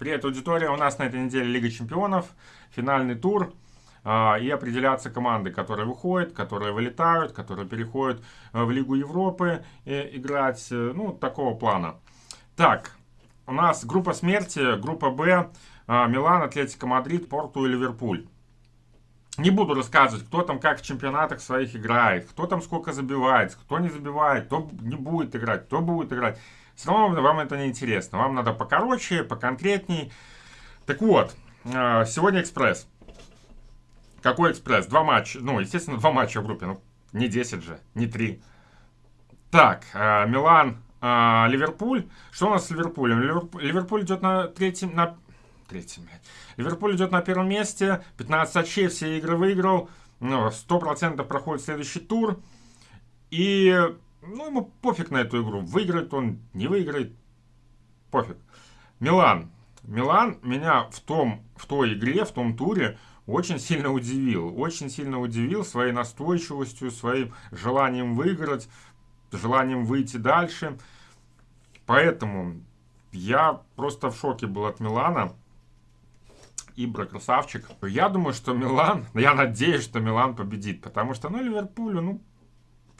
Привет, аудитория. У нас на этой неделе Лига Чемпионов, финальный тур. А, и определяться команды, которые выходят, которые вылетают, которые переходят э, в Лигу Европы и играть. Э, ну, такого плана. Так, у нас группа смерти, группа Б, а, Милан, Атлетико Мадрид, Порту и Ливерпуль. Не буду рассказывать, кто там как в чемпионатах своих играет, кто там сколько забивает, кто не забивает, кто не будет играть, кто будет играть. Все равно вам это не интересно. Вам надо покороче, поконкретней. Так вот, а, сегодня экспресс. Какой экспресс? Два матча. Ну, естественно, два матча в группе. Ну, не 10 же, не 3. Так, а, Милан, а, Ливерпуль. Что у нас с Ливерпулем? Ливерпуль, идет на третьем... На... Третьем. Ливерпуль идет на первом месте. 15 очей, все игры выиграл. Ну, 100% проходит следующий тур. И, ну, ему пофиг на эту игру. Выиграет он, не выиграет. Пофиг. Милан. Милан меня в, том, в той игре, в том туре очень сильно удивил. Очень сильно удивил своей настойчивостью, своим желанием выиграть, желанием выйти дальше. Поэтому я просто в шоке был от Милана. Ибра красавчик. Я думаю, что Милан, я надеюсь, что Милан победит, потому что, ну, Ливерпулю, ну,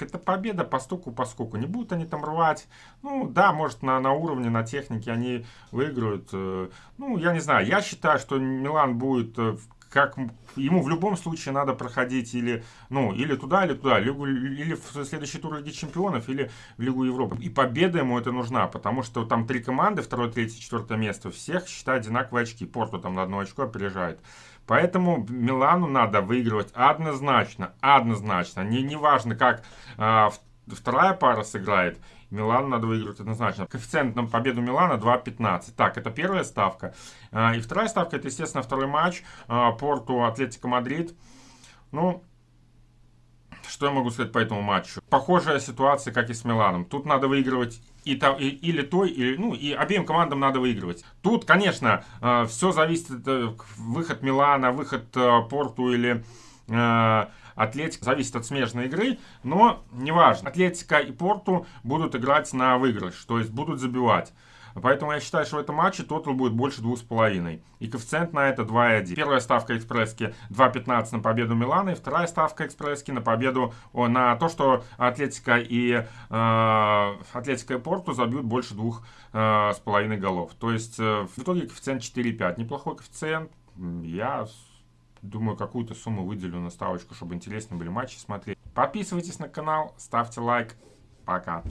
это победа по стуку, по скуку. Не будут они там рвать. Ну, да, может, на, на уровне, на технике они выиграют. Э, ну, я не знаю. Я считаю, что Милан будет э, как ему в любом случае надо проходить или, ну, или туда, или туда, лигу, или в следующий тур Лиги Чемпионов, или в Лигу Европы. И победа ему это нужна, потому что там три команды, второе, третье, четвертое место, всех считают одинаковые очки. Порту там на одно очко опережает. Поэтому Милану надо выигрывать однозначно, однозначно. Не, не важно, как а, вторая пара сыграет, Милану надо выиграть однозначно. Коэффициент на победу Милана 2.15. Так, это первая ставка. А, и вторая ставка, это, естественно, второй матч. А, Порту, Атлетико Мадрид. Ну, что я могу сказать по этому матчу? Похожая ситуация, как и с Миланом. Тут надо выигрывать и, и, или той, или, ну, и обеим командам надо выигрывать. Тут, конечно, э, все зависит э, выход Милана, выход э, Порту или э, Атлетика зависит от смежной игры, но неважно. Атлетика и Порту будут играть на выигрыш, то есть будут забивать. Поэтому я считаю, что в этом матче тотал будет больше 2,5. И коэффициент на это 2,1. Первая ставка экспресски 2,15 на победу Милана. И вторая ставка экспресски на победу, о, на то, что Атлетика и, э, Атлетика и Порту забьют больше 2,5 э, голов. То есть э, в итоге коэффициент 4,5. Неплохой коэффициент. Я Думаю, какую-то сумму выделю на ставочку, чтобы интересно были матчи смотреть. Подписывайтесь на канал, ставьте лайк. Пока.